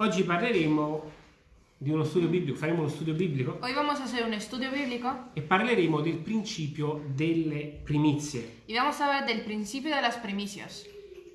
Oggi parleremo di uno studio biblico, faremo uno studio biblico Hoy vamos a hacer un estudio bíblico e parleremo del principio delle primizie. y vamos a hablar del principio de las primicias.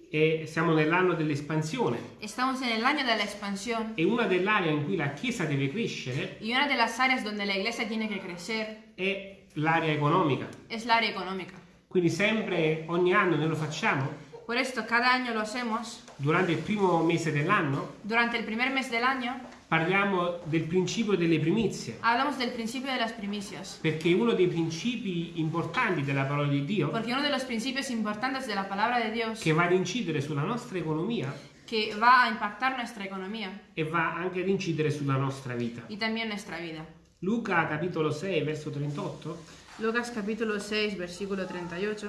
E siamo nell'anno dell'espansione Estamos en el año de la expansión e una delle aree in cui la Chiesa deve crescere y una de las áreas donde la iglesia tiene que crecer è l'area economica. es la área económica. Quindi sempre, ogni anno noi lo facciamo, Por esto, cada año lo hacemos. durante il primo mese dell'anno Durante el primer mes del año parliamo del principio delle primizie, hablamos del principio de las primicias. perché uno dei principi importanti della parola di Dio Porque uno de los principios importantes de la palabra de Dios che va ad incidere sulla nostra economia que va a impactar nuestra economía e va anche ad incidere sulla nostra vita. y también nuestra vida. Luca capitolo 6 verso 38 Lucas capítulo 6, versículo 38.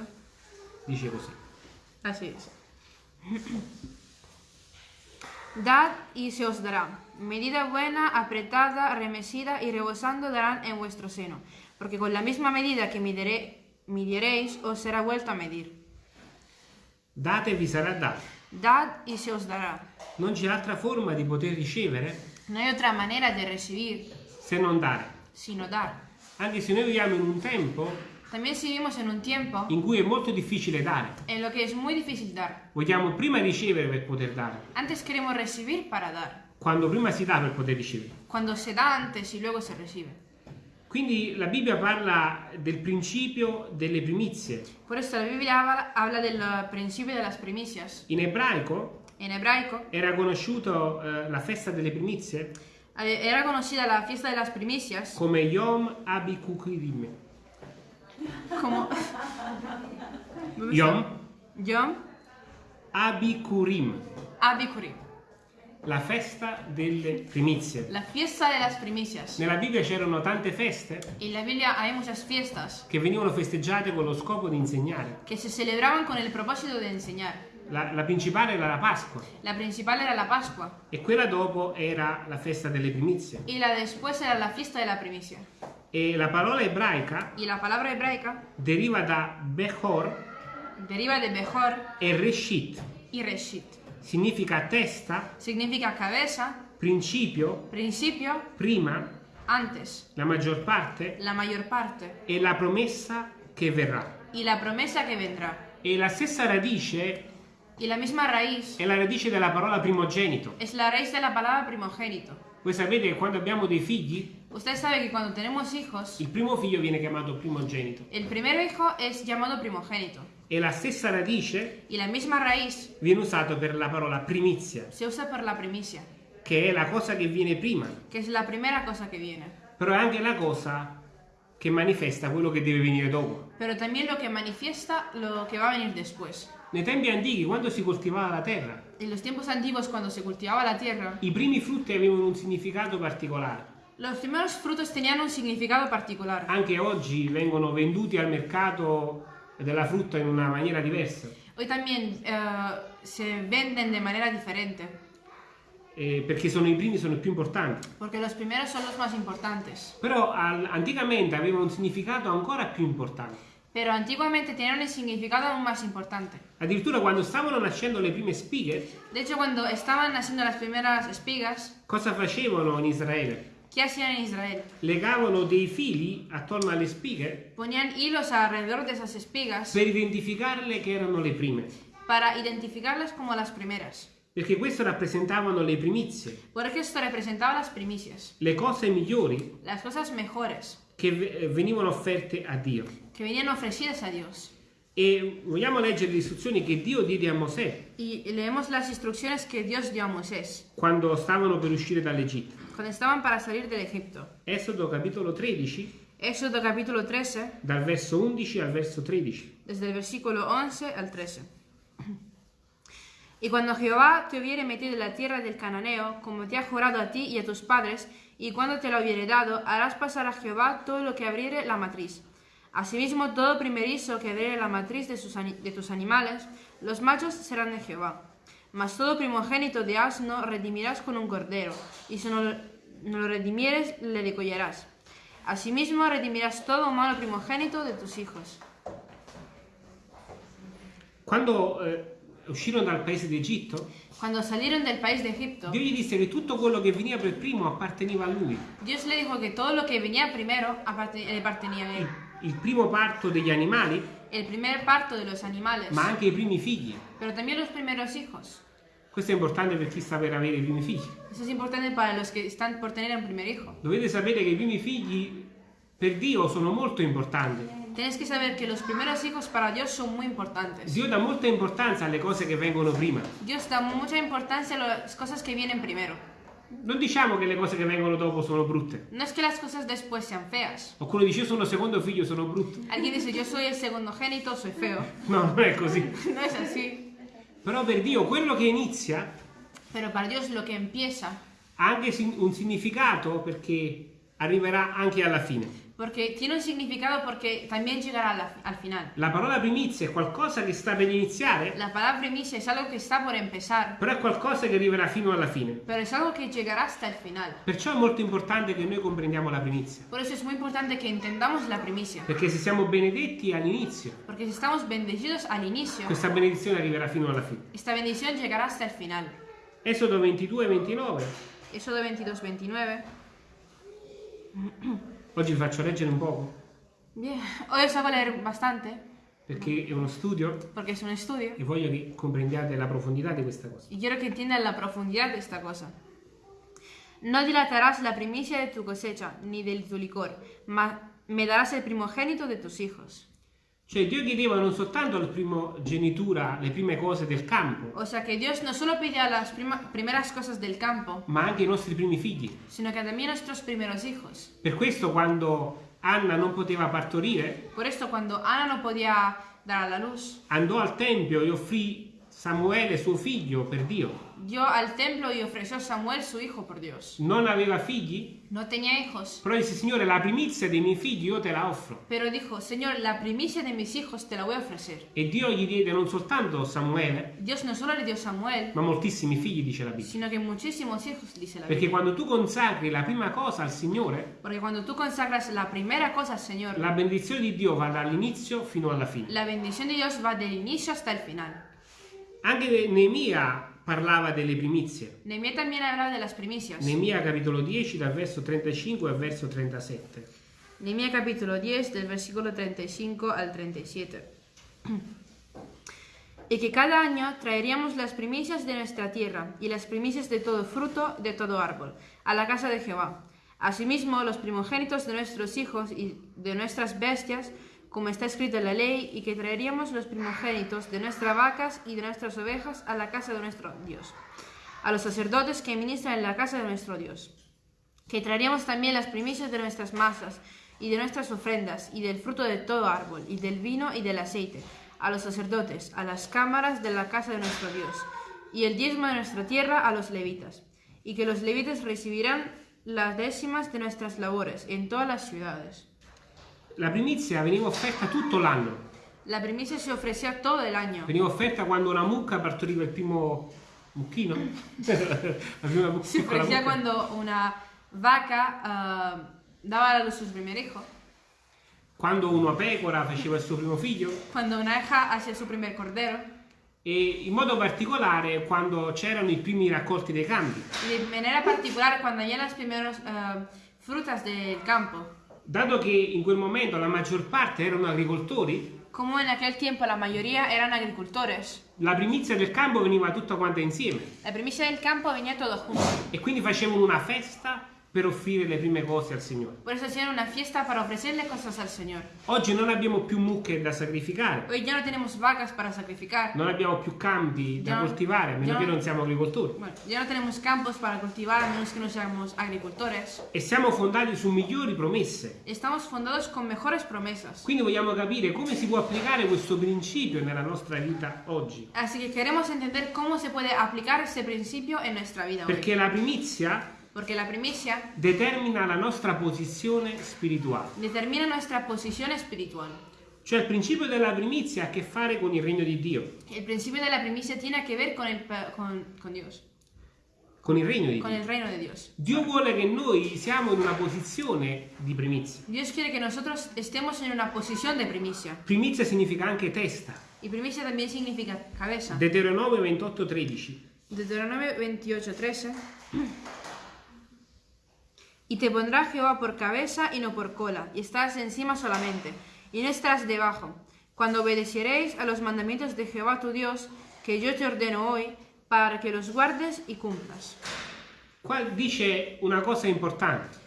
dice così. Así es. Dad y se os dará. Medida buena, apretada, remesida y rebosando darán en vuestro seno. Porque con la misma medida que midiré- midiereis, os será vuelto a medir. Date vi sarà dato. Dad y se os dará. Non c'è altra forma di poter ricevere No hay otra manera de recibir se non dare. sino dar. Anche se noi viviamo in un tempo También vivimos en un tiempo in cui è molto difficile dare. en lo que es muy difícil dar. Vogliamo prima ricevere per poter dare. Antes queremos recibir para dar. Quando prima si dà per poter ricevere. Cuando se da antes y luego se recibe. Quindi la Bibbia parla del principio delle primizie. Por esto la Biblia habla, del uh, principio de las primicias. In ebraico En hebraico era conosciuto eh, la festa delle primizie eh, era conocida la fiesta de las primicias come Yom Abikukirim. Como Yom Yom Abikurim, Abikurim, la festa delle primizie. la fiesta de las primicias. Nella Bibbia c'erano tante feste En la Biblia hay muchas fiestas che venivano festeggiate con lo scopo di insegnare. que se celebraban con el propósito de enseñar. La, la principale era la Pasqua La principal era la Pascua e quella dopo era la festa delle primizie. y la después era la fiesta de la primicia. E la parola ebraica Y la palabra hebraica deriva da Bechor deriva de Bejor e Reshit. y Reshit. Significa testa, Significa cabeza, principio, principio, prima, antes, la maggior parte la mayor parte e la promessa che verrà. y la promesa que vendrá. E la stessa radice Y la misma raíz è la radice della parola primogenito. es la raíz de la palabra primogénito. Voi sapete che quando abbiamo dei figli, Usted sabe que cuando tenemos hijos, il primo figlio viene chiamato primogenito. el primer hijo es llamado primogénito E la stessa radice y la misma raíz viene usata per la parola primizia, se usa por la primicia, che è la cosa che viene prima, que es la primera cosa que viene, però è anche la cosa che manifesta quello che deve venire dopo. pero también lo que manifiesta lo que va a venir después. Nei tempi antichi, quando si coltivava la terra, En los tiempos antiguos, cuando se cultivaba la tierra, i primi frutti avevano un significato particolare. Los primeros frutos tenían un significado particular. Anche oggi vengono venduti al mercato della frutta in una maniera diversa, Hoy también eh, se venden de manera diferente, eh, perché sono i primi sono i più importanti. porque los primeros son los más importantes. Però al- anticamente aveva un significato ancora più importante. Pero antiguamente tenían un significado aún más importante. Addirittura quando stavano nascendo le prime spighe, De hecho, cuando estaban naciendo las primeras espigas, cosa facevano in Israele? ¿Qué hacían en Israel? Legavano dei fili attorno alle spighe Ponían hilos alrededor de esas espigas per identificarle che erano le prime, para identificarlas como las primeras. perché questo rappresentavano le primizie, Porque esto representaba las primicias, le cose migliori las cosas mejores che eh, venivano offerte a Dio. que venían ofrecidas a Dios. E vogliamo leggere le istruzioni che Dio diede a Mosè Y leemos las instrucciones que Dios dio a Moisés quando stavano per uscire dall'Egitto. cuando estaban para salir del Egipto. Esodo capitolo 13, Éxodo capítulo 13, dal verso 11 al verso 13. desde el versículo 11 al 13. Y cuando Jehová te hubiere metido en la tierra del cananeo, como te ha jurado a ti y a tus padres, y cuando te lo hubiere dado, harás pasar a Jehová todo lo que abriere la matriz. Asimismo, todo primerizo que abriere la matriz de, sus ani- de tus animales, los machos serán de Jehová. Mas todo primogénito de asno redimirás con un cordero, y si no, lo- no lo redimieres, le degollarás. Asimismo, redimirás todo malo primogénito de tus hijos. Quando eh, uscirono dal paese d'Egitto, Cuando salieron del país de Egipto, Dio gli disse che tutto quello che veniva per primo apparteneva a lui. Dios le dijo que todo lo que venía primero aparte- le pertenecía a él. Il primo parto degli animali, El primer parto de los animales, ma anche i primi figli. pero también los primeros hijos. Questo è importante per chi sta per avere i primi figli. Eso es importante para los que están por tener un primer hijo. Dovete sapere che i primi figli per Dio sono molto importanti. Tienes que saber que los primeros hijos para Dios son muy importantes. Dio dà molta importanza alle cose che vengono prima. Dios da mucha importancia a las cosas que vienen primero. Non diciamo che le cose che vengono dopo sono brutte. No es que las cosas después sean feas. Qualcuno dice io sono secondo figlio, sono brutto. Alguien dice yo soy el segundo génito, soy feo. No, non è così. No es así. Però per Dio quello che inizia Pero para Dios lo que empieza, ha anche un significato perché arriverà anche alla fine. Porque tiene un significado porque también llegará la- al final. La parola primizia è qualcosa che sta per iniziare, La palabra primicia es algo que está por empezar, però è qualcosa che arriverà fino alla fine. pero es algo que llegará hasta el final. Perciò è molto importante che noi comprendiamo la primizia. Por eso es muy importante que entendamos la primicia. Perché se siamo benedetti all'inizio, Porque si estamos bendecidos al inicio, questa benedizione arriverà fino alla fine. esta bendición llegará hasta el final. Esodo 22 e 29. Éxodo 22, 29. Oggi vi faccio leggere un poco Bien, hoy os hago leer bastante, perché è uno studio porque es un estudio, e voglio che comprendiate la profondità di questa cosa. y quiero que entiendan la profundidad de esta cosa. No dilatarás la primicia de tu cosecha, ni de tu licor, mas me darás el primogénito de tus hijos. Cioè Dio chiedeva non soltanto la primogenitura, le prime cose del campo, O sea que Dios no solo pedía las prima- primeras cosas del campo, ma anche i nostri primi figli. sino que también nuestros primeros hijos. Per questo quando Anna non poteva partorire, Por esto, cuando Ana no podía dar a la luz, andò al tempio e offrì Samuele suo figlio per Dio. Dio al templo y ofreció a Samuel su hijo por Dios. Non aveva figli, No tenía hijos, però disse Signore la primizia dei miei figli io te la offro. pero dijo, Señor, la primicia de mis hijos te la voy a ofrecer. E Dio gli diede non soltanto Samuele, Dios no solo le dio a Samuel, ma moltissimi figli, dice la Bibbia. sino que muchísimos hijos, dice la Perché Biblia. quando tu consacri la prima cosa al Signore, Porque cuando tú consagras la primera cosa al Señor, la benedizione di Dio va dall'inizio fino alla fine. la bendición de Dios va del inicio hasta el final. Anche Neemia parlava delle primizie. Nehemías también hablaba de las primicias. Neemia capitolo 10 dal verso 35 al verso 37. Nehemías capítulo 10 del versículo 35 al 37. Y que cada año traeríamos las primicias de nuestra tierra y las primicias de todo fruto de todo árbol a la casa de Jehová. Asimismo, los primogénitos de nuestros hijos y de nuestras bestias, como está escrito en la ley, y que traeríamos los primogénitos de nuestras vacas y de nuestras ovejas a la casa de nuestro Dios, a los sacerdotes que ministran en la casa de nuestro Dios. Que traeríamos también las primicias de nuestras masas y de nuestras ofrendas y del fruto de todo árbol y del vino y del aceite. A los sacerdotes, a las cámaras de la casa de nuestro Dios. Y el diezmo de nuestra tierra a los levitas. Y que los levitas recibirán las décimas de nuestras labores en todas las ciudades. La primizia veniva offerta tutto l'anno. La primicia se ofrecía todo el año. Veniva offerta quando una mucca partoriva il primo mucchino. la prima mu- Se piccola ofrecía mucca. cuando una vaca ah, daba a luz su primer hijo, Quando una pecora faceva il suo primo figlio. cuando una hija hacía su primer cordero E in modo particolare quando c'erano i primi raccolti dei campi. Y de manera particular cuando había las primeras eh, frutas del campo. Dato che in quel momento la maggior parte erano agricoltori, Como en aquel tiempo la mayoría eran agricultores, la primizia del campo veniva tutta quanta insieme. la primicia del campo venía todo junto. E quindi facevano una festa per offrire le prime cose al Signore. Por eso hacían una fiesta para ofrecerle cosas al Señor. Oggi non abbiamo più mucche da sacrificare, Hoy ya no tenemos vacas para sacrificar. non abbiamo più campi da no- coltivare, a meno che no- non siamo agricoltori. Bueno, ya no tenemos campos para cultivar a menos que no seamos agricultores. E siamo fondati su migliori promesse. Estamos fundados con mejores promesas. Quindi vogliamo capire come si può applicare questo principio nella nostra vita oggi. Así que queremos entender cómo se puede aplicar este principio en nuestra vida hoy. Perché la primizia Porque la primicia determina la nostra posizione spirituale. determina nuestra posición espiritual. Cioè il principio della primizia ha a che fare con il regno di Dio, El principio de la primicia tiene que ver con, pa- con, con Dios, con il regno di con Dio. el reino de Dios. Dio vuole che noi siamo in una posizione di primizia. Dios quiere que nosotros estemos en una posición de primicia. Primizia significa anche testa. Y primicia también significa cabeza. Deuteronomio 28, 13. Deuteronomio 28, 13. Y te pondrá Jehová por cabeza y no por cola, y estarás encima solamente, y no estarás debajo. Cuando obedeceréis a los mandamientos de Jehová tu Dios, que yo te ordeno hoy, para que los guardes y cumplas. Qua dice una cosa importante,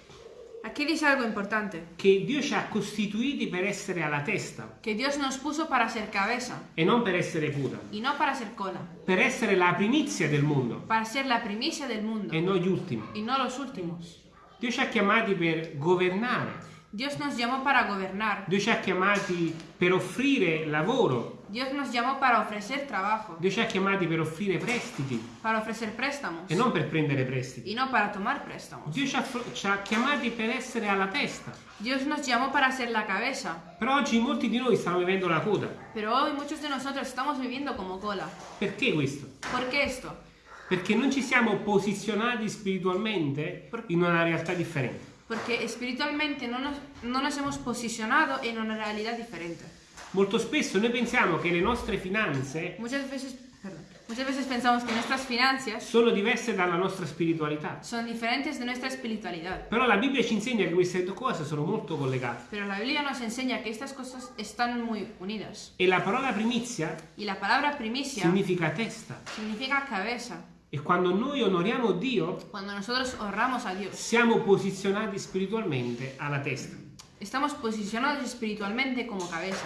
Aquí dice algo importante, che Dio ci ha costituiti per essere alla testa que Dios nos puso para ser cabeza e non per essere coda, y no para ser cola, per essere la primizia del mondo para ser la primicia del mundo e non gli ultimi. y no los últimos. Dio ci ha chiamati per governare, Dios nos llamó para gobernar, Dio ci ha chiamati per offrire lavoro, Dios nos llamó para ofrecer trabajo, Dio ci ha chiamati per offrire prestiti para ofrecer préstamos e non per prendere prestiti. y no para tomar préstamos. Dio ci ha, ci ha chiamati per essere alla testa, Dios nos llamó para ser la cabeza, però oggi molti di noi stanno vivendo la coda. pero hoy muchos de nosotros estamos viviendo como cola. Perché questo? ¿Por qué esto? Perché non ci siamo posizionati spiritualmente in una realtà differente. Porque espiritualmente no nos, no nos hemos posicionado en una realidad diferente. Molto spesso noi pensiamo che le nostre finanze Muchas veces, perdón, muchas veces pensamos que nuestras finanzas sono diverse dalla nostra spiritualità. son diferentes de nuestra espiritualidad. Però la Bibbia ci insegna che queste due cose sono molto collegate. Pero la Biblia nos enseña que estas cosas están muy unidas. E la parola primizia Y la palabra primicia significa testa. significa cabeza. E quando noi onoriamo Dio, Cuando nosotros honramos a Dios, siamo posizionati spiritualmente alla testa. estamos posicionados espiritualmente como cabeza.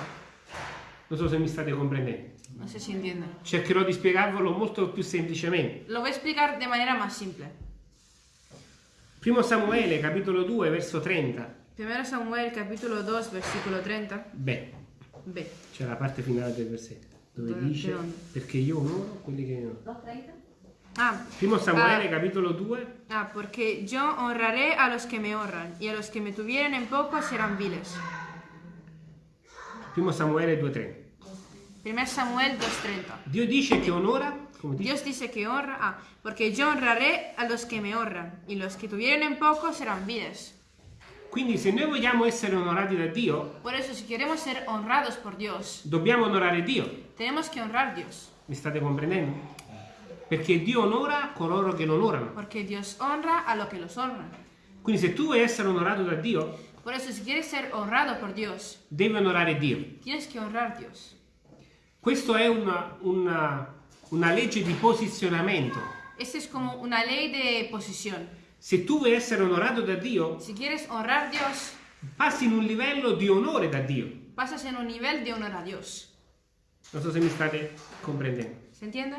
Non so se mi state comprendendo. No sé si entienden. Cercherò di spiegarvelo molto più semplicemente. Lo voy a explicar de manera más simple. Primo Samuele, capitolo 2, verso 30. 1 Samuel capítulo 2 versículo 30. Beh, B. c'è la parte finale del versetto dove Dove- dice perché io onoro quelli che io onoro. Ah, Primo Samuele, Ah. capitolo 2, ah, porque yo honraré a los que me honran, y a los que me tuvieren en poco serán viles. primo Samuele 2:30. 1 Samuel 2.30. Dio dice che onora, dice, Dios dice que honra, ah, porque yo honraré a los que me honran, y los que tuvieren en poco serán viles. quindi se noi vogliamo essere onorati da Dio, Por eso, si queremos ser honrados por Dios, dobbiamo onorare Dio. tenemos que honrar Dios, Mi state comprendendo? Perché Dio onora coloro che lo onorano. porque Dios honra a los que los honran. Quindi se tu vuoi essere onorato da Dio, Por eso, si quieres ser honrado por Dios, devi onorare Dio. tienes que honrar a Dios. Questo è una, una- una legge di posizionamento. Esta es como una ley de posición. Se tu vuoi essere onorato da Dio, Si quieres honrar a Dios, passi in un livello di onore da Dio. pasas en un nivel de honor a Dios. Non so se mi state comprendendo. ¿Se entiende?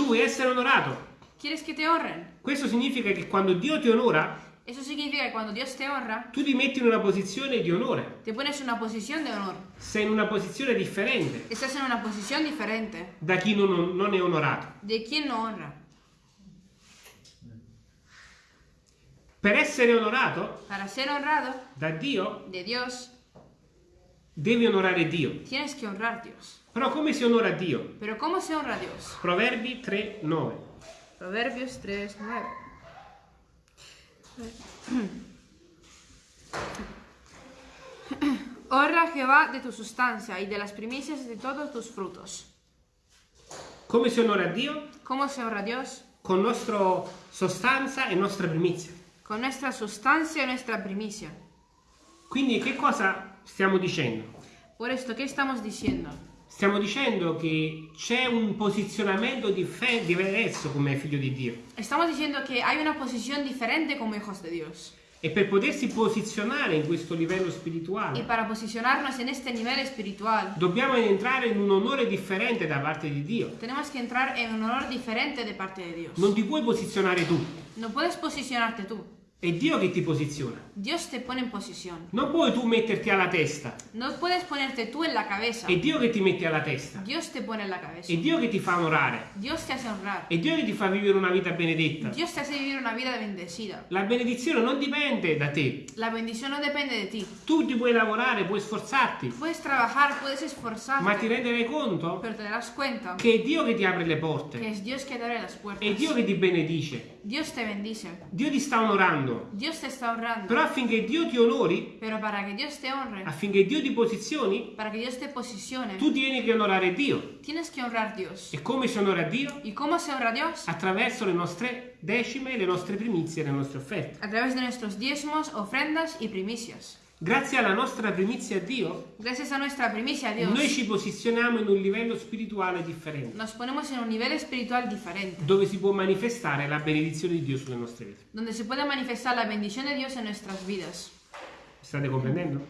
Tu vuoi essere onorato. ¿Quieres que te honren? Questo significa che quando Dio ti onora, Eso significa que cuando Dios te honra, tu ti metti in una posizione di onore. te pones en una posición de honor. Sei in una posizione differente Estás en una posición diferente da chi non, non è onorato. de quien no honra. Per essere onorato Para ser honrado da Dio, de Dios, devi onorare Dio. tienes que honrar a Dios. Però come si onora Dio? Pero ¿cómo se honra a Dios? Proverbi 3, 9. Proverbios 3, 9. Honra a Jehová de tu sustancia y de las primicias de todos tus frutos. Come si onora Dio? ¿Cómo se honra a Dios? Con nostra sostanza e nostra primizia. Con nuestra sustancia y nuestra primicia. Quindi che cosa stiamo dicendo? Por esto, ¿qué estamos diciendo? Stiamo dicendo che c'è un posizionamento diverso come figlio di Dio. Estamos diciendo que hay una posición diferente como hijos de Dios. E per potersi posizionare in questo livello spirituale, nivel espiritual, dobbiamo entrare in un onore differente da parte di Dio. en un honor de parte de Dios. Non ti puoi posizionare tu, No puedes posicionarte tú. È Dio che ti posiziona. Dios te pone en posición. Non puoi tu metterti alla testa, No puedes ponerte tú en la cabeza. è Dio che ti mette alla testa. Dios te pone en la cabeza. È Dio che ti fa onorare. Dios te hace honrar. È Dio che ti fa vivere una vita benedetta. Dios te hace vivir una vida bendecida. La benedizione non dipende da te. La bendición no depende de ti. Tu ti puoi lavorare, puoi sforzarti, Puedes trabajar, puedes ma ti renderai conto pero te darás cuenta che è Dio che ti apre le que porte. es Dios que te abre las puertas. È Dio che ti benedice. Dios te bendice. Dio ti sta onorando. Onorando. Dios te está honrando. Però affinché Dio ti onori, honre, affinché Dio ti posizioni, posicione, tu tieni che onorare Dio. tienes que honrar Dios. E come si onora Dio? ¿Y cómo se honra Dios? Attraverso le nostre decime, le nostre primizie, le nostre offerte. A través de nuestros diezmos, ofrendas y primicias. Grazie alla nostra primizia a Dio, a primicia Dios, noi ci posizioniamo in un livello spirituale differente, nos ponemos en un nivel espiritual diferente, dove si può manifestare la benedizione di Dio sulle nostre vite. donde se puede manifestar la bendición de Dios en nuestras vidas. State comprendendo?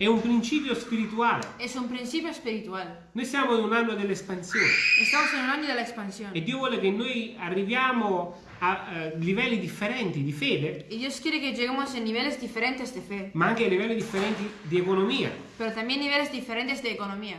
È un principio spirituale. Es un principio espiritual. Noi siamo in un anno dell'espansione Estamos en un año de la expansión. e Dio vuole che noi arriviamo a eh, livelli differenti di fede, Y Dios quiere que lleguemos en niveles diferentes de fe, ma anche a livelli differenti di economia, pero también niveles diferentes de economía.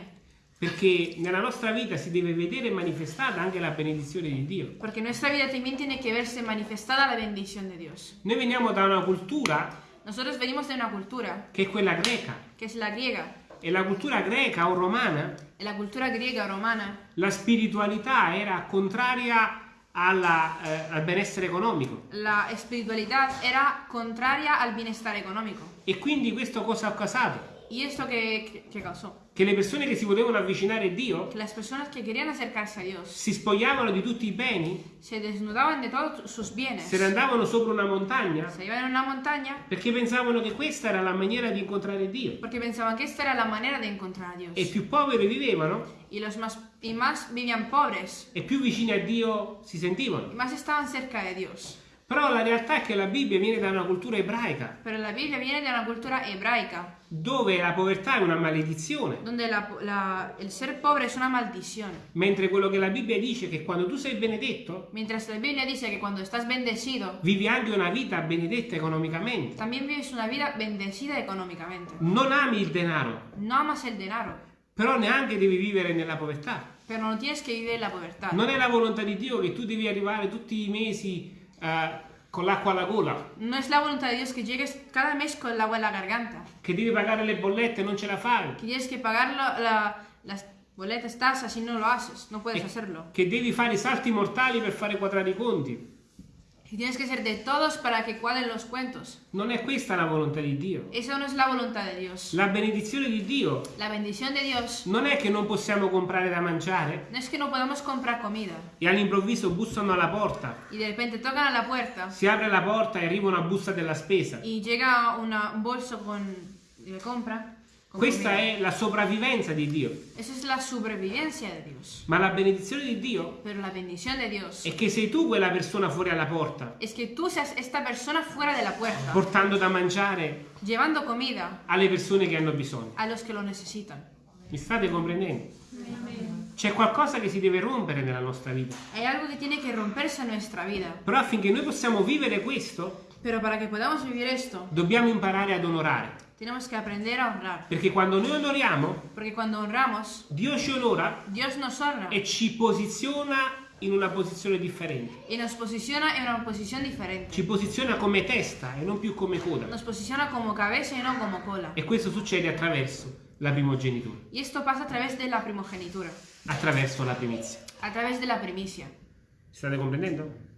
perché nella nostra vita si deve vedere manifestata anche la benedizione di Dio. Porque en nuestra vida también tiene que verse manifestada la bendición de Dios. Noi veniamo da una cultura Nosotros venimos de una cultura che è quella greca que es la griega. e la cultura greca o romana, En la cultura griega o romana, la spiritualità era contraria alla, eh, al benessere economico la espiritualidad era contraria al bienestar económico. e quindi questo cosa ha causato? ¿Y esto qué, qué causó? Che le persone che si volevano avvicinare a Dio Que las personas que querían acercarse a Dios si spogliavano di tutti i beni, se desnudaban de todos sus bienes, se ne andavano sopra una montagna se iban a una montaña perché pensavano che questa era la maniera di incontrare Dio. porque pensaban que esta era la manera de encontrar a Dios. E più poveri vivevano Y los más, y más vivían pobres e più vicini a Dio si sentivano. y más estaban cerca de Dios. Però la realtà è che la Bibbia viene da una cultura ebraica Pero la Biblia viene de una cultura hebraica, dove la povertà è una maledizione, donde la- la- el ser pobre es una maldición. mentre quello che la Bibbia dice è che quando tu sei benedetto Mientras la Biblia dice que cuando estás bendecido, vivi anche una vita benedetta economicamente. también vives una vida bendecida económicamente. Non ami il denaro, No amas el dinero, però neanche devi vivere nella povertà. pero no tienes que vivir en la pobrtà. Non è la volontà di Dio che tu devi arrivare tutti i mesi eh, con l'acqua alla gola, No es la voluntad de Dios que llegues cada mes con el agua en la garganta, che devi pagare le bollette e non ce la fai, que tienes que pagar lo- la- las boletas, tasas y no lo haces, no puedes e hacerlo. che devi fare i salti mortali per fare quadrare i conti. Y tienes que ser de todos para que cuadren los cuentos. Non è questa la volontà di Dio. Eso no es la voluntad de Dios. La benedizione di Dio La bendición de Dios non è che non possiamo comprare da mangiare no es que no podamos comprar comida e all'improvviso bussano alla porta, y de repente tocan a la puerta si apre la porta e arriva una busta della spesa. y llega una- un bolso con de compra. Questa è la sopravvivenza di Dio. Esa es la supervivencia de Dios. Ma la benedizione di Dio Pero la bendición de Dios è che sei tu quella persona fuori alla porta, es que tú seas esta persona fuera de la puerta, portando da mangiare llevando comida alle persone che hanno bisogno. a los que lo necesitan. Mi state comprendendo? C'è qualcosa che si deve rompere nella nostra vita. Hay algo que tiene que romperse en nuestra vida. Però affinché noi possiamo vivere questo, Pero para que podamos vivir esto, dobbiamo imparare ad onorare. tenemos que aprender a honrar. Perché quando noi onoriamo, honramos, Dio ci onora honra e ci posiziona in una posizione differente. y nos posiciona en una posición diferente. Ci posiziona come testa e non più come coda. Nos posiciona como cabeza y no como cola. E questo succede attraverso la primogenitura, Y esto pasa a través de la primogenitura, attraverso la primizia. a través de la primicia. State comprendendo?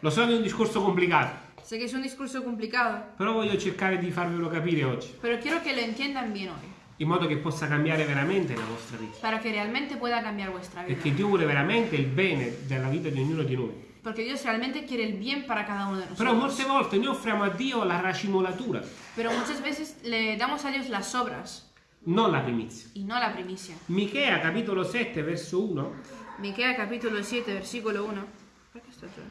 Lo so che è un discorso complicato, Sé que es un discurso complicado, però voglio cercare di farvelo capire oggi, pero quiero que lo entiendan bien hoy, in modo che possa cambiare veramente la vostra vita. para que realmente pueda cambiar vuestra vida. Perché Dio vuole veramente il bene della vita di ognuno di noi. Porque Dios realmente quiere el bien para cada uno de Però nosotros. molte volte noi offriamo a Dio la racimolatura, Pero muchas veces le damos a Dios las obras non la primizia. y no la primicia. Michea capitolo 7 verso 1 Miquea capítulo 7, versículo 1. ¿Por qué está yo?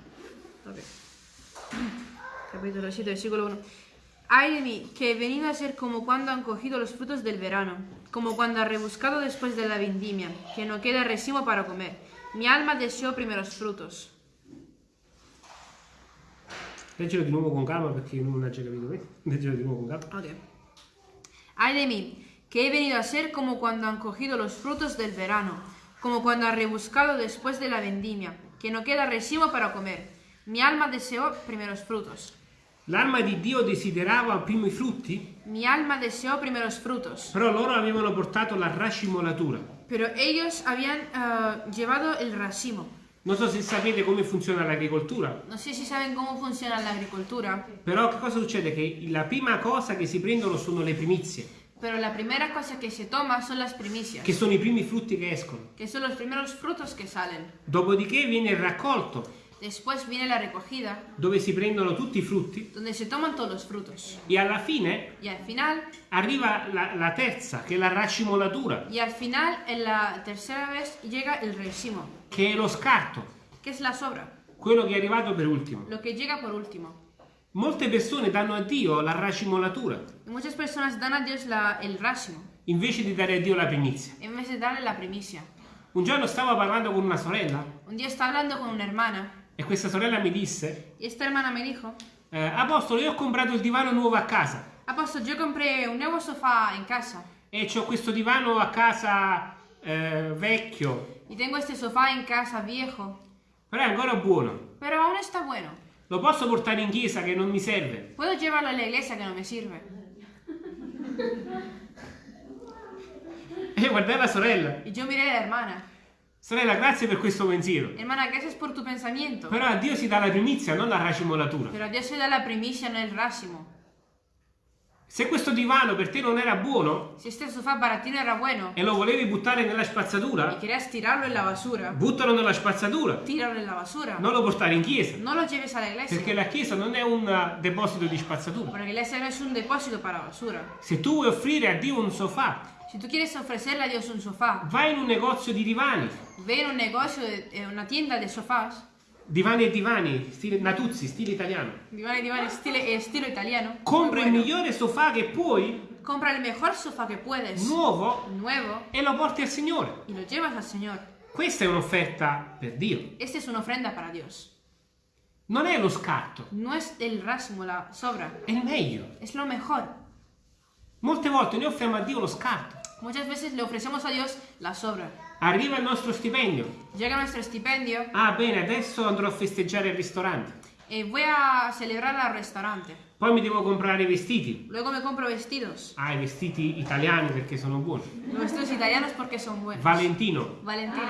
Capítulo 7, versículo 1. Ay de mí, que he venido a ser como cuando han cogido los frutos del verano, como cuando ha rebuscado después de la vendimia, que no queda racimo para comer. Mi alma deseó primeros frutos. Leggilo di nuovo con calma perché non ha già capito questo. Leggilo di nuovo con calma. Ok. Ay de mí, que he venido a ser como cuando han cogido los frutos del verano, como cuando ha rebuscado después de la vendimia, que no queda racimo para comer. Mi alma deseó primeros frutos. L'alma di Dio desiderava prima i frutti, Mi alma deseó primeros frutos. però loro avevano portato la racimolatura. Pero ellos habían eh, llevado el racimo. Non so se sapete come funziona l'agricoltura, No sé si saben cómo funciona la però che cosa succede? Che la prima cosa che si prendono sono le primizie, pero la primera cosa que se toma son las primicias, che sono i primi frutti che escono. que son los primeros frutos que salen. Dopodiché viene il raccolto, Después viene la recogida, dove si prendono tutti i frutti donde se toman todos los frutos. e alla fine Y al final, arriva la, la terza, che è la racimolatura, y al final, en la tercera vez, llega el racimo, che è lo scarto, que es la sobra, quello che è arrivato per ultimo. lo que llega por último. Molte persone danno a Dio la racimolatura muchas personas dan a Dios la- el racimo, invece di dare a Dio la primizia. en vez de darle la primicia. Un giorno stavo parlando con una sorella Un día estaba hablando con una hermana, e questa sorella mi disse, y esta hermana me dijo, eh, Apostolo, io ho comprato il divano nuovo a casa Apóstol, yo compré un nuevo sofá en casa e ho questo divano a casa eh, vecchio, y tengo este sofá en casa viejo, però è ancora buono. pero aún está bueno. Lo posso portare in chiesa che non mi serve. Puedo llevarlo a la iglesia que no me sirve. E guardai la sorella. Y yo miré a la hermana, Sorella, grazie per questo pensiero. hermana, gracias por tu pensamiento, Però a Dio si dà la primizia, non la racimolatura. pero a Dios se da la primicia, no el racimo. Se questo divano per te non era buono Si este sofá para ti no era bueno e lo volevi buttare nella spazzatura, querías tirarlo en la basura, buttalo nella spazzatura. tíralo en la basura. Non lo portare in chiesa. No lo lleves a la iglesia, Perché la chiesa non è un eh, deposito di spazzatura. porque la iglesia no es un depósito para basura. Se tu vuoi offrire a Dio un sofà, Si tú quieres ofrecerle a Dios un sofá, vai in un negozio di divani, ve en un negocio, de- en una tienda de sofás, divani e divani, stile Natuzzi, stile italiano. diván y diván estilo, estilo italiano, muy Compra il bueno. migliore sofà che puoi, compra el mejor sofá que puedes, nuovo, nuevo, e lo porti al Signore. y lo llevas al Señor. Questa è un'offerta per Dio. Esta es una ofrenda para Dios. Non è lo scarto, No es el racimo, la sobra, è il meglio. es lo mejor. Molte volte noi offriamo a Dio lo scarto. Muchas veces le ofrecemos a Dios la sobra. Arriva il nostro stipendio. Llega nuestro stipendio Ah, bene, adesso andrò a festeggiare al ristorante. y voy a celebrar al restaurante. Poi mi devo comprare i vestiti. Luego me compro vestidos. Ah, i vestiti italiani perché sono buoni. Los vestidos italianos porque son buenos. Valentino. Valentino.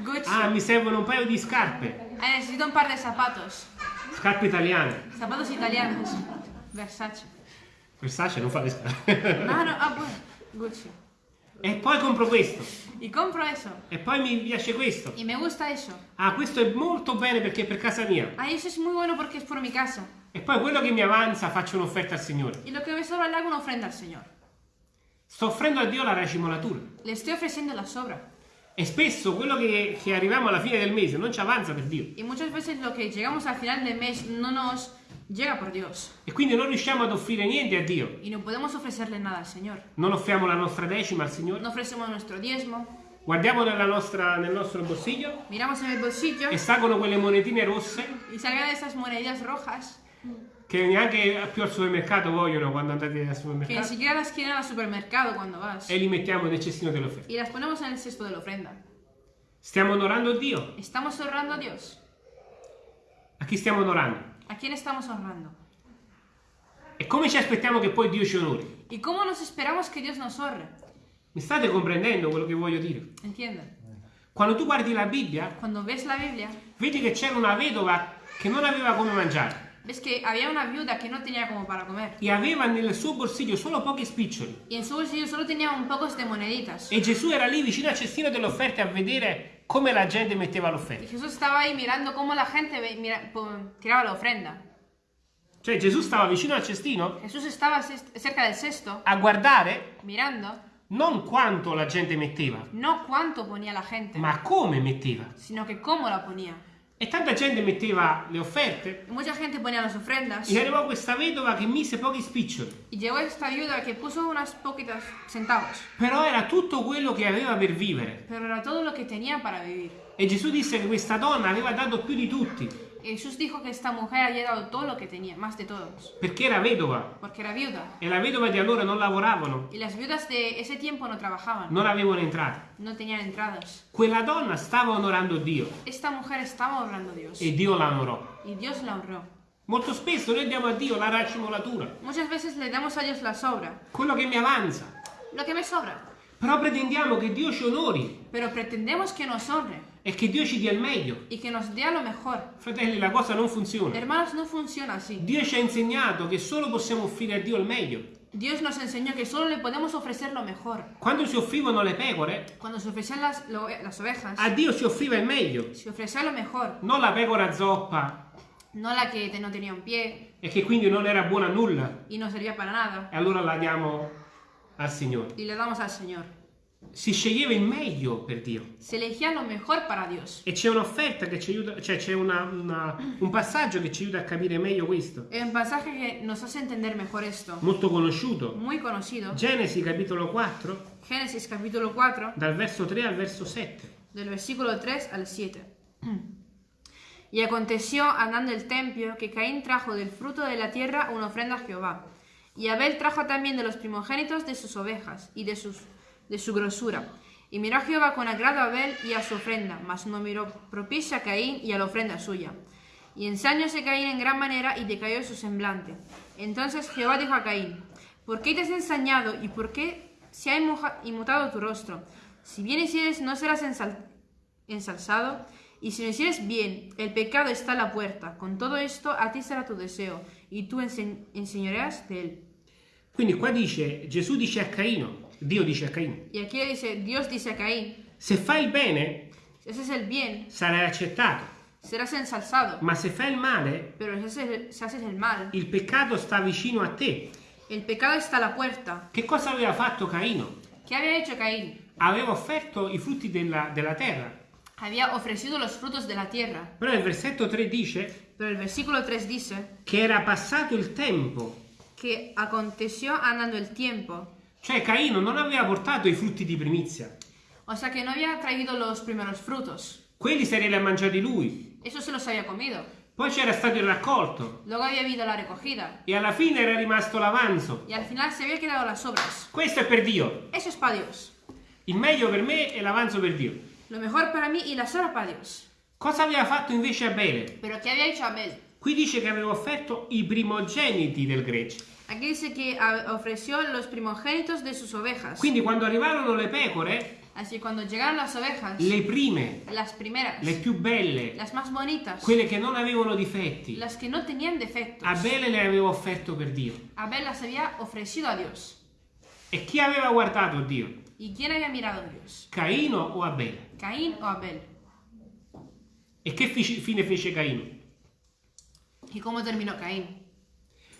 Gucci. Ah, mi servono un paio di scarpe. Ah, necesito un par de zapatos. Scarpe italiane. Zapatos italianos. Versace. Versace non fa le scarpe. Ah, no, ah, bueno. Gucci. e poi compro questo. Y compro eso. E poi mi piace questo. Y me gusta eso. Ah, questo è molto bene perché è per casa mia. Ah, eso es muy bueno porque es por mi casa. E poi quello che mi avanza faccio un'offerta al Signore. Y lo que me sobra le hago una ofrenda al Señor. Sto offrendo a Dio la racimolatura. Le estoy ofreciendo la sobra. E spesso quello che, che arriviamo alla fine del mese non ci avanza per Dio. Y muchas veces lo que llegamos al final del mes no nos llega por Dios. E quindi non riusciamo ad offrire niente a Dio. Y no podemos ofrecerle nada al Señor. Non offriamo la nostra decima al Signore. No ofrecemos nuestro diezmo. Guardiamo nella nostra- nel nostro bolsiglio Miramos en el bolsillo e salgono quelle monetine rosse y salgan esas moneditas rojas che neanche più al supermercato vogliono quando andate al que ni supermercato. siquiera las quieren al supermercado cuando vas. E li mettiamo nel cestino dell'offerta. Y las ponemos en el cesto de la ofrenda. Stiamo onorando Dio. ¿Estamos honrando a Dios? A chi stiamo onorando? ¿A quién estamos honrando? E come ci aspettiamo che poi Dio ci onori? ¿Y cómo nos esperamos que Dios nos honre? Mi state comprendendo quello che voglio dire? ¿Entienden? Quando tu guardi la Bibbia, Cuando ves la Biblia, vedi che c'era una vedova che non aveva come mangiare ves que había una viuda que no tenía como para comer. e aveva nel suo bolsillo solo pochi spiccioli. Y en su bolsillo solo tenía un pocos de moneditas. E Gesù era lì vicino al cestino delle offerte a vedere come la gente metteva Y l'offerta. Jesús estaba ahí mirando cómo la gente mira- tiraba la ofrenda. Cioè Gesù stava vicino al cestino Jesús estaba cerca del cesto, a guardare mirando, non quanto la gente metteva, no cuánto ponía la gente, ma come metteva. sino que cómo la ponía. E tanta gente metteva le offerte mucha gente ponía las ofrendas. e arrivò questa vedova che mise pochi spiccioli. Y llegó esta viuda que puso unas poquitas centavos. Però era tutto quello che aveva per vivere. Pero era todo lo que tenía para vivir. E Gesù disse che questa donna aveva dato più di tutti Jesús dijo que esta mujer había dado todo lo que tenía, más de todos. perché era vedova Porque era viuda. e la vedova di allora non lavoravano, Y las viudas de ese tiempo no trabajaban. non avevano entrate. No tenían entradas. Quella donna stava onorando Dio Esta mujer estaba honrando a Dios. e Dio la onorò. Y Dios la honró. Molto spesso noi diamo a Dio la racimolatura, Muchas veces le damos a Dios la sobra. quello che mi avanza. Lo que me sobra. Però pretendiamo che Dio ci onori pero pretendemos que nos honre e che Dio ci dia il meglio. y que nos dé lo mejor. Fratelli, la cosa non funziona. Hermanos, no funciona así. Dio ci ha insegnato che solo possiamo offrire a Dio il meglio. Dios nos enseñó que solo le podemos ofrecer lo mejor. Quando si offrivano le pecore, Cuando se ofrecían las, lo- las ovejas, a Dio si offriva il meglio. se ofrecía lo mejor, Non la pecora zoppa no la que te- no tenía un pie e che quindi non era buona a nulla. y no servía para nada. E allora la diamo al Signore. Y le damos al Señor. Si sceglieva il meglio per Dio. Se elegía lo mejor para Dios. E c'è un'offerta che ci aiuta, cioè c'è un passaggio che ci aiuta a capire meglio questo. Hay un pasaje que nos hace entender mejor esto. Molto conosciuto. Muy conocido. Genesi capitolo 4, Génesis capítulo 4, dal verso 3 al verso 7. del versículo 3 al 7. Y aconteció andando el templo que Caín trajo del fruto de la tierra una ofrenda a Jehová. Y Abel trajo también de los primogénitos de sus ovejas y de, sus, de su grosura. Y miró a Jehová con agrado a Abel y a su ofrenda, mas no miró propicia a Caín y a la ofrenda suya. Y ensañóse Caín en gran manera y decayó su semblante. Entonces Jehová dijo a Caín, ¿por qué te has ensañado y por qué se ha inmutado tu rostro? Si bien hicieres, no serás ensal- ensalzado, y si no hicieres bien, el pecado está a la puerta. Con todo esto, a ti será tu deseo, y tú ense- enseñoreas de él. Quindi qua dice, Gesù dice a Caino, Dio dice a Caino, Y aquí dice, Dios dice a Caín, se fai il bene si haces el bien, sarai accettato, serás ensalzado, ma se fai il male, pero si haces, si haces el mal, il peccato sta vicino a te. el pecado está a la puerta. Che cosa aveva fatto Caino? ¿Qué había hecho Caín? Aveva offerto i frutti della, della terra. Había ofrecido los frutos de la tierra. Però il versetto 3 dice Pero el versículo 3 dice che era passato il tempo. que aconteció andando el tiempo. Cioè Caino non aveva portato i frutti di primizia. O sea que no había traído los primeros frutos. Quelli se li ha mangiati lui. Eso se los había comido. Poi c'era stato il raccolto. Luego había habido la recogida. E alla fine era rimasto l'avanzo. Y al final se había quedado las obras. Questo è per Dio. Eso es para Dios. Il meglio per me è l'avanzo per Dio. Lo mejor para mí y las obras para Dios. Cosa aveva fatto invece Abele? Pero ¿qué había hecho Abel? Qui dice che aveva offerto i primogeniti del gregge. Aquí dice que ofreció los primogénitos de sus ovejas. Quindi quando arrivarono le pecore, Así cuando llegaron las ovejas, le prime, las primeras, le più belle, las más bonitas, quelle che non avevano difetti, las que no tenían defectos, Abele le aveva offerto per Dio. Abel las había ofrecido a Dios. E chi aveva guardato Dio? ¿Y quién había mirado a Dios? Caino o Abele? ¿Caín o Abel? E che fine fece Caino? ¿Y cómo terminó Caín?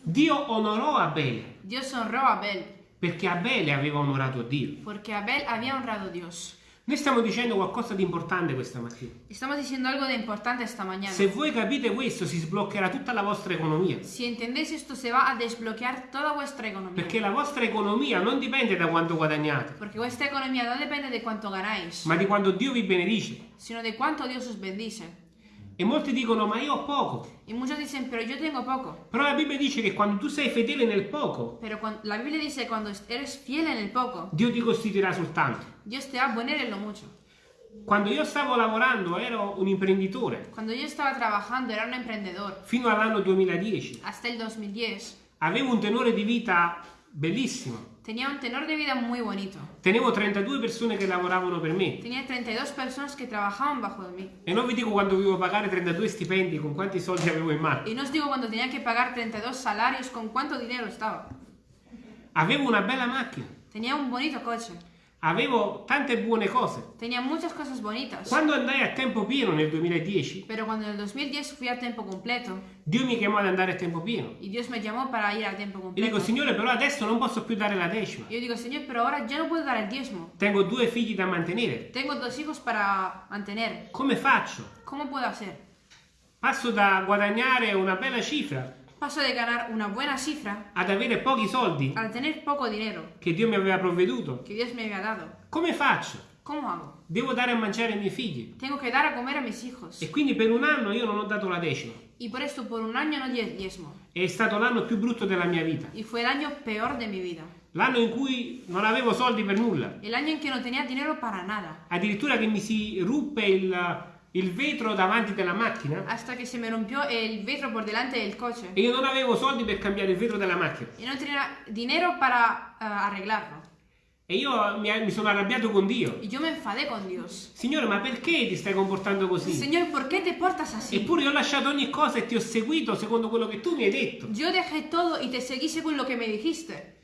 Dio onorò Abele Dios honró a Abel, perché Abele aveva onorato Dio. porque Abel había honrado a Dios. Noi stiamo dicendo qualcosa di importante questa mattina. Estamos diciendo algo de importante esta mañana. Se voi capite questo, si sbloccherà tutta la vostra economia. Si entendéis esto, se va a desbloquear toda vuestra economía. Perché la vostra economia non dipende da quanto guadagnate, Porque vuestra economía no depende de cuánto ganáis, ma di quanto Dio vi benedice. sino de cuánto Dios os bendice. E molti dicono, ma io ho poco. Y muchos dicen, pero yo tengo poco. Però la Bibbia dice che quando tu sei fedele nel poco, Pero cuan- la Biblia dice, cuando eres fiel en el poco, Dio ti costituirà sul tanto. Dios te va a poner en lo mucho. Quando io stavo lavorando ero un imprenditore Cuando yo estaba trabajando, era un emprendedor. fino all'anno 2010. Hasta el 2010, Avevo un tenore di vita bellissimo. Tenía un tenor de vida muy bonito. Tenevo 32 persone che lavoravano per me. Tenía 32 personas que trabajaban bajo de mí. E non vi dico quando dovevo pagare 32 stipendi con quanti soldi avevo in mano. Y no os digo cuando tenía que pagar 32 salarios con cuánto dinero estaba. Avevo una bella macchina. Tenía un bonito coche. Avevo tante buone cose. Tenía muchas cosas bonitas. Quando andai a tempo pieno nel 2010, Pero cuando en el 2010 fui a tiempo completo Dio mi chiamò ad andare a tempo pieno. y Dios me llamó para ir a tiempo Io completo, dico, Signore, però adesso non posso più dare la decima. yo digo, Señor, pero ahora yo no puedo dar el diezmo. Tengo due figli da mantenere. Tengo dos hijos para mantener. Come faccio? ¿Cómo puedo hacer? Passo da guadagnare una bella cifra Paso de ganar una buena cifra ad avere pochi soldi al tener poco dinero che Dio mi aveva provveduto. que Dios me había dado. Come faccio? ¿Cómo hago? Devo dare a mangiare ai miei figli. Tengo que dar a comer a mis hijos. E quindi per un anno io non ho dato la decima. Y por esto por un año no diezmo. È stato l'anno più brutto della mia vita. Y fue el año peor de mi vida. L'anno in cui non avevo soldi per nulla. El año en que no tenía dinero para nada. Addirittura che mi si ruppe il, il vetro davanti della macchina Hasta que se me rompió el vidrio por delante del coche. e io non avevo soldi per cambiare il vetro della macchina. Y no tenía dinero para ah, arreglarlo. E io mi, mi sono arrabbiato con Dio. Y yo me enfadé con Dios. Signore, ma perché ti stai comportando così? ¿por qué te portas así? Eppure io ho lasciato ogni cosa e ti ho seguito secondo quello che tu mi hai detto. Yo dejé todo y te seguí según lo que me dijiste.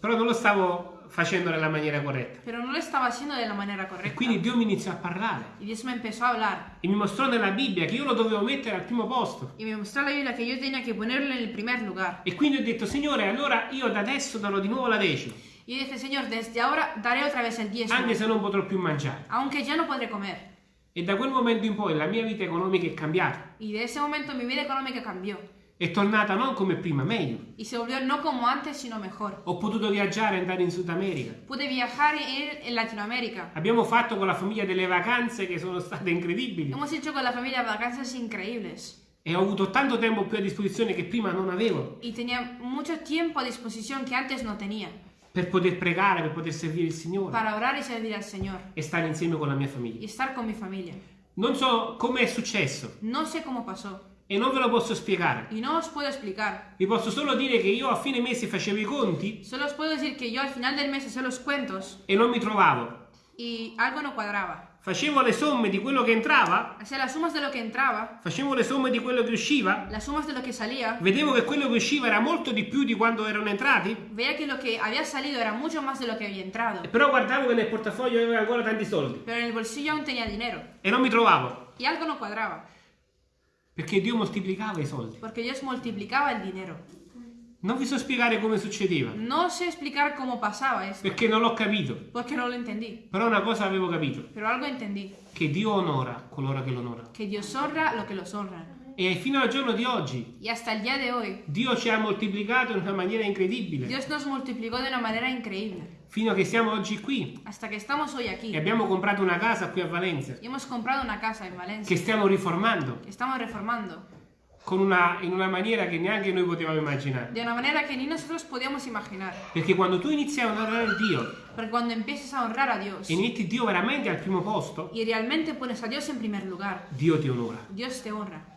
Però non lo stavo facendo nella maniera corretta. Pero no lo estaba haciendo de la manera E quindi Dio mi iniziò a parlare Y Dios me empezó a hablar. e mi mostrò nella Bibbia che io lo dovevo mettere al primo posto. Y me mostró la Biblia que yo tenía que ponerlo en el primer lugar. E quindi ho detto, Signore, allora io da adesso darò di nuovo la decima, Y yo dije, Señor, desde ahora daré otra vez el diezmo. anche se non potrò più mangiare. Aunque ya no podré comer. E da quel momento in poi la mia vita economica è cambiata. Y de ese momento mi vida económica cambió. È tornata non come prima, meglio. Y se volvió no como antes, sino mejor. Ho potuto viaggiare e andare in Sud America. Pude viajar e en Latinoamérica. Abbiamo fatto con la famiglia delle vacanze che sono state incredibili. Hemos hecho con la familia vacancias increíbles. E ho avuto tanto tempo più a disposizione che prima non avevo. Y tenía mucho tiempo a disposición que antes no tenía. Per poter pregare, per poter servire il Signore Para orar y servir al Señor. e stare insieme con la mia Y famiglia. estar con mi familia. Non so come è successo No sé cómo pasó. E non ve lo posso spiegare. Y no os puedo explicar. Vi posso solo dire che io a fine mese facevo i conti Solo os puedo decir que yo al final del mes hacía los cuentos e non mi trovavo. y algo no cuadraba. Facevo le somme di quello che entrava, Hacía las sumas de lo que entraba, facevo le somme di quello che usciva, las sumas de lo que salía. vedevo che quello che usciva era molto di più di quando erano entrati, Veía que lo que había salido era mucho más de lo que había entrado. però guardavo che nel portafoglio avevo ancora tanti soldi Pero en el bolsillo aún tenía dinero. e non mi trovavo, Y algo no cuadraba. Perché Dio moltiplicava i soldi. Porque Dios multiplicaba el dinero. Non vi so spiegare come succedeva, No sé explicar cómo pasaba esto. perché non l'ho capito, Porque no lo entendí. però una cosa avevo capito, Pero algo entendí. che Dio onora coloro che lo onorano. Que Dios honra lo que los honra. E fino al giorno di oggi Y hasta el día de hoy, Dio ci ha moltiplicato in una maniera incredibile, Dios nos multiplicó de una manera increíble. fino a che siamo oggi qui Hasta que estamos hoy aquí. e abbiamo comprato una casa qui a Valencia, Y hemos comprado una casa en Valencia. che stiamo riformando Que estamos reformando. con una- in una maniera che neanche noi potevamo immaginare. De una manera que ni nosotros podíamos imaginar. Perché quando tu inizi a onorare Dio Porque cuando empieces a honrar a Dios e metti Dio veramente al primo posto, y realmente pones a Dios en primer lugar, Dio ti onora. Dios te honra.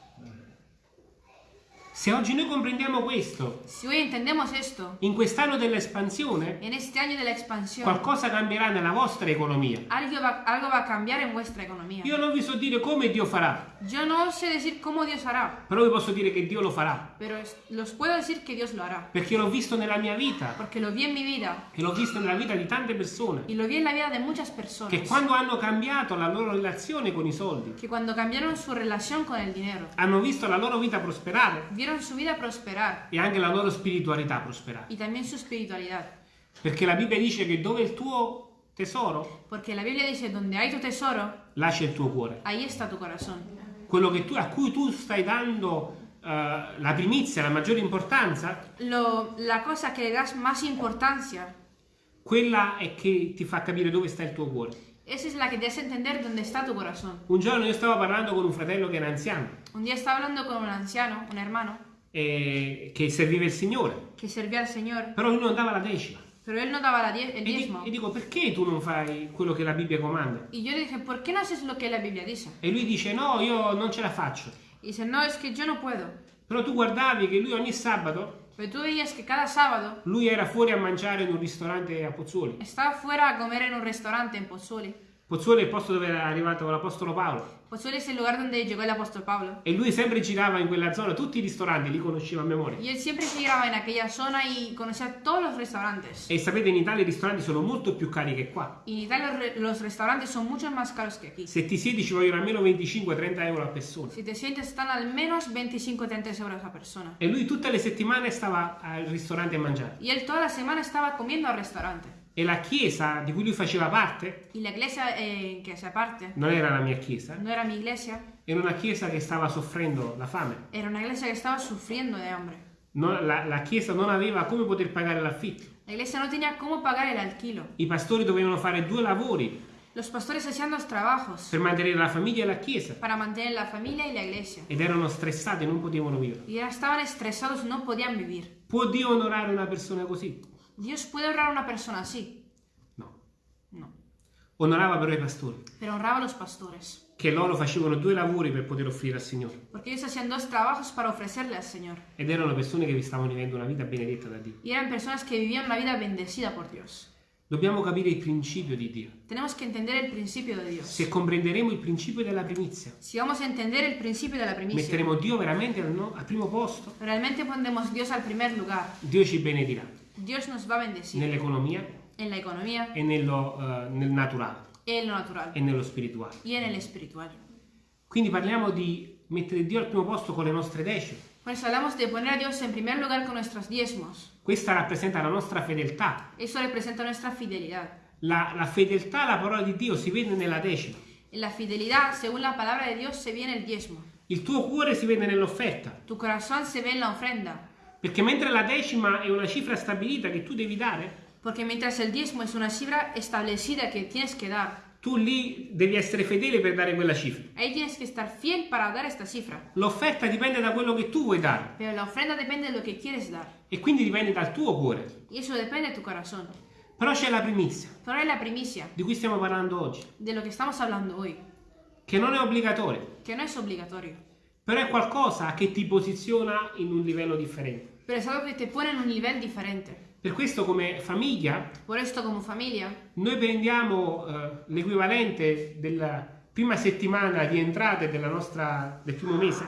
Se oggi noi comprendiamo questo, Si hoy entendemos esto, in quest'anno dell'espansione, en este año de la expansión, qualcosa cambierà nella vostra economia. algo va, algo va a cambiar en vuestra economía. Io non vi so dire come Dio farà, Yo no sé decir cómo Dios hará, però vi posso dire che Dio lo farà, pero los puedo decir que Dios lo hará. perché l'ho visto nella mia vita Porque lo vi en mi vida e l'ho visto nella vita di tante persone y lo vi en la vida de muchas personas. che quando hanno cambiato la loro relazione con i soldi, Que cuando cambiaron su relación con el dinero, hanno visto la loro vita prosperare vieron su vida prosperar e anche la loro spiritualità prosperare. y también su espiritualidad. Perché la Bibbia dice che dove il tuo tesoro, Porque la Biblia dice, donde hay tu tesoro, là c'è il tuo cuore. ahí está tu corazón. Quello che tu- a cui tu stai dando eh, la primizia, la maggiore importanza, Lo, la cosa que le das más importancia, quella è che ti fa capire dove sta il tuo cuore. Esa es la que te hace entender dónde está tu corazón. Un giorno io stavo parlando con un fratello che era anziano, Un día estaba hablando con un anciano, un hermano, eh, che serviva il Signore, que servía al Señor, però lui non dava la decima. pero él no daba la die- el E, di- diezmo. e dico, perché tu non fai quello che la Bibbia comanda? Y yo le dije, ¿por qué no haces lo que la Biblia dice? E lui dice, no, io non ce la faccio. Y dice, no, es que yo no puedo. Però tu guardavi che lui ogni sabato, Pero tú veías que cada sábado lui era fuori a mangiare in un ristorante a Pozzuoli. estaba fuera a comer en un restaurante en Pozzuoli. Pozzuoli è il posto dove era arrivato l'Apostolo Paolo. Pozzuoli es el lugar donde llegó el apóstol Pablo. E lui sempre girava in quella zona, tutti i ristoranti li conosceva a memoria. Y él siempre giraba en aquella zona y conocía todos los restaurantes. E sapete, in Italia i ristoranti sono molto più cari che qua. Y en Italia los, re- los restaurantes son mucho más caros que aquí. Se ti siedi ci vogliono almeno 25-30 euro a persona. Si te sientes están al menos 25-30 euros a persona. E lui tutte le settimane stava al ristorante a mangiare. Y él toda la semana estaba comiendo al restaurante. E la chiesa di cui lui faceva parte, Y la iglesia eh, en que se aparte non era la mia chiesa, no era mi iglesia, era una chiesa che stava soffrendo la fame. era una iglesia que estaba sufriendo de hambre. No- la, la chiesa non aveva come poter pagare l'affitto. La iglesia no tenía cómo pagar el alquilo. I pastori dovevano fare due lavori Los pastores hacían dos trabajos per mantenere la famiglia e la chiesa. para mantener la familia y la iglesia. Ed erano stressati, non potevano vivere. Y estaban estresados, no podían vivir. Può Dio onorare una persona così? Dios puede honrar a una persona así. No. No. Onorava però i pastori, Pero honraba a los pastores. che loro facevano due lavori per poter offrire al Signore. Porque ellos hacían dos trabajos para ofrecerle al Señor. Ed erano persone che vi stavano vivendo una vita benedetta da Dio. Y eran personas que vivían una vida bendecida por Dios. Dobbiamo capire il principio di Dio. Tenemos que entender el principio de Dios. Se comprenderemo il principio della primizia, Si vamos a entender el principio de la primicia, metteremo Dio veramente al, no- al primo posto, realmente pondremos Dios al primer lugar. Dio ci benedirà Dios nos va a bendecir nell'economia en la economía, e nello, eh, nel naturale en lo natural e nello spirituale. y en el espiritual. Quindi parliamo di mettere Dio al primo posto con le nostre decime. Por eso hablamos de poner a Dios en primer lugar con nuestros diezmos. Questa rappresenta la nostra fedeltà. Eso representa nuestra fidelidad. La, la fedeltà alla parola di Dio si vede nella decima. La fidelidad, según la palabra de Dios, se ve en el diezmo. Il tuo cuore si vede nell'offerta. Tu corazón se ve en la ofrenda. Perché mentre la decima è una cifra stabilita che tu devi dare, Porque mientras el diezmo es una cifra establecida que tienes que dar, tu lì devi essere fedele per dare quella cifra. ahí tienes que estar fiel para dar esta cifra. L'offerta dipende da quello che tu vuoi dare Pero la ofrenda depende de lo que quieres dar. e quindi dipende dal tuo cuore. Y eso depende de tu corazón. Però c'è la primizia, Pero hay la primicia di cui stiamo parlando oggi, de lo que estamos hablando hoy, che non è obbligatorio, que no es obligatorio, però è qualcosa che ti posiziona in un livello differente. Algo que te pone en un nivel diferente. Per questo come famiglia familia, noi prendiamo eh, l'equivalente della prima settimana di entrate della nostra, del primo mese,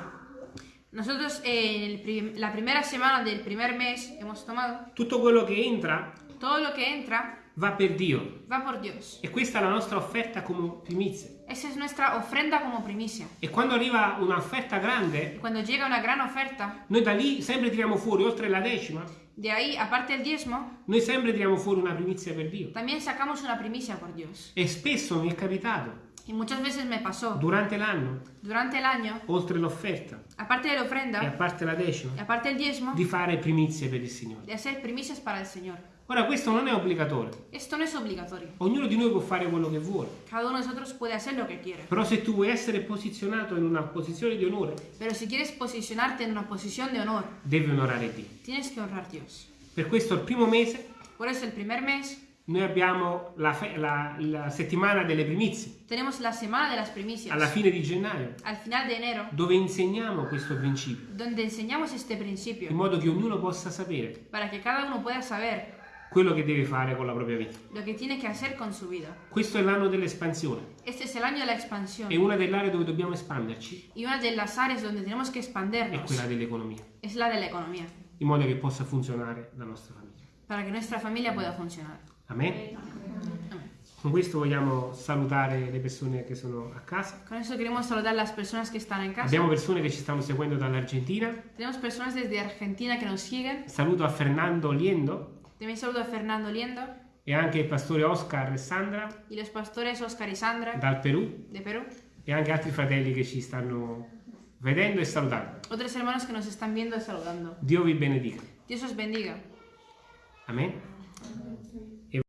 nosotros eh, prim- la primera semana del primer mes hemos tomado tutto quello che entra todo lo que entra va per Dio va por Dios. e questa è la nostra offerta come primizia. Esa es nuestra ofrenda como primicia. E quando arriva un'offerta grande, Cuando llega una gran oferta, noi da lì sempre tiriamo fuori, oltre la decima, de ahí, aparte del diezmo, noi sempre tiriamo fuori una primizia per Dio. también sacamos una primicia por Dios. E spesso mi è capitato, Y muchas veces me pasó, durante l'anno, durante el año, oltre l'offerta aparte de la e a ofrenda, parte la decima, y aparte del diezmo, di fare primizie per il Signore. de hacer primicias para el Señor. Ora questo non è obbligatorio, Esto no es obligatorio. ognuno di noi può fare quello che vuole, Cada uno de nosotros puede hacer lo que quiere. però se tu vuoi essere posizionato in una posizione di onore, Pero si quieres posicionarte en una posición de honor, devi onorare Dio. tienes que honrar Dios. Per questo il primo mese Por eso el primer mes noi abbiamo la, la- la settimana delle primizie, tenemos la semana de las primicias. alla fine di gennaio, Al final de enero, dove insegniamo questo principio, donde enseñamos este in principio modo che ognuno possa sapere para que cada uno pueda saber quello che deve fare con la propria vita. lo que tiene que hacer con su vida. Questo è l'anno dell'espansione, Este es el año de la expansión è una delle aree dove dobbiamo espanderci, y una de las áreas donde tenemos que è quella dell'economia, es la de la economía, in modo che possa funzionare la nostra famiglia. para que nuestra familia pueda funcionar. Amen? Con questo vogliamo salutare le persone che sono a casa. Con eso queremos saludar las personas que están en casa. Abbiamo persone che ci stanno seguendo dall'Argentina. Tenemos personas desde Argentina que nos siguen. Saluto a Fernando Liendo También saludo a Fernando Liendo e anche il pastore Oscar e Sandra y los pastores Oscar y Sandra dal Perù de Perú. e anche altri fratelli che ci stanno vedendo e salutando. Otros hermanos que nos están viendo y saludando. Dio vi benedica. Dios os bendiga. Amen.